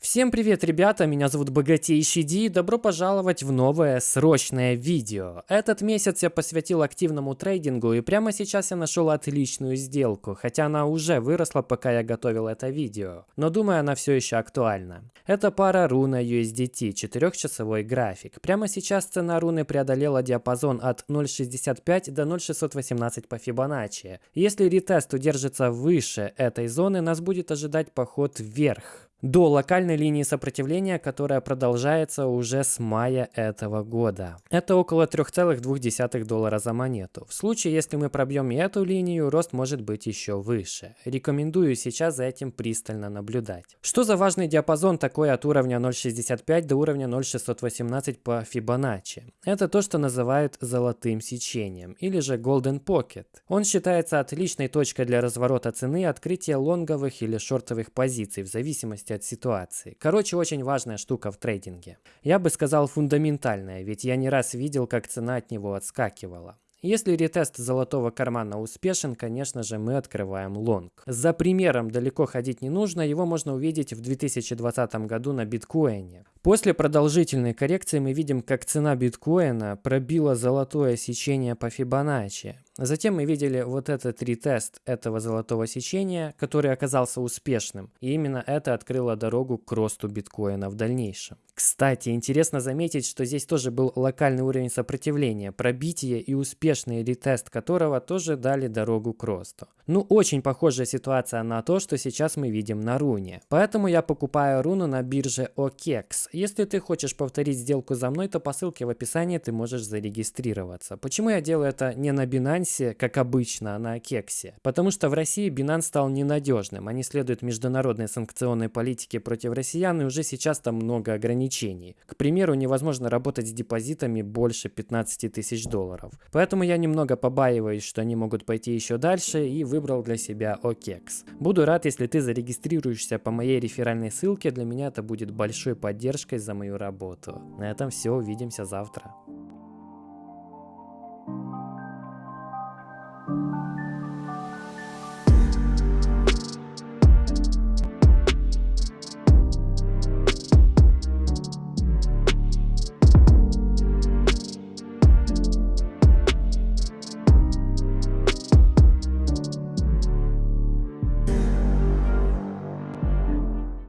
Всем привет, ребята, меня зовут Богатейший Ди, добро пожаловать в новое срочное видео. Этот месяц я посвятил активному трейдингу, и прямо сейчас я нашел отличную сделку, хотя она уже выросла, пока я готовил это видео. Но думаю, она все еще актуальна. Это пара руна USDT, 4-часовой график. Прямо сейчас цена руны преодолела диапазон от 0.65 до 0.618 по Фибоначчи. Если ретест удержится выше этой зоны, нас будет ожидать поход вверх до локальной линии сопротивления, которая продолжается уже с мая этого года. Это около 3,2 доллара за монету. В случае, если мы пробьем и эту линию, рост может быть еще выше. Рекомендую сейчас за этим пристально наблюдать. Что за важный диапазон такой от уровня 0.65 до уровня 0.618 по Fibonacci? Это то, что называют золотым сечением, или же Golden Pocket. Он считается отличной точкой для разворота цены открытия лонговых или шортовых позиций в зависимости зависимости от ситуации. Короче, очень важная штука в трейдинге. Я бы сказал фундаментальная, ведь я не раз видел, как цена от него отскакивала. Если ретест золотого кармана успешен, конечно же, мы открываем лонг. За примером далеко ходить не нужно, его можно увидеть в 2020 году на биткоине. После продолжительной коррекции мы видим, как цена биткоина пробила золотое сечение по Фибоначчи. Затем мы видели вот этот ретест этого золотого сечения, который оказался успешным. И именно это открыло дорогу к росту биткоина в дальнейшем. Кстати, интересно заметить, что здесь тоже был локальный уровень сопротивления, пробитие и успешный ретест которого тоже дали дорогу к росту. Ну, очень похожая ситуация на то, что сейчас мы видим на руне. Поэтому я покупаю руну на бирже OKEX. Если ты хочешь повторить сделку за мной, то по ссылке в описании ты можешь зарегистрироваться. Почему я делаю это не на Binance, как обычно, а на Кексе? Потому что в России Binance стал ненадежным. Они следуют международной санкционной политике против россиян, и уже сейчас там много ограничений. К примеру, невозможно работать с депозитами больше 15 тысяч долларов. Поэтому я немного побаиваюсь, что они могут пойти еще дальше, и выбрал для себя OKEX. Буду рад, если ты зарегистрируешься по моей реферальной ссылке, для меня это будет большой поддержкой поддержкой за мою работу. На этом все, увидимся завтра.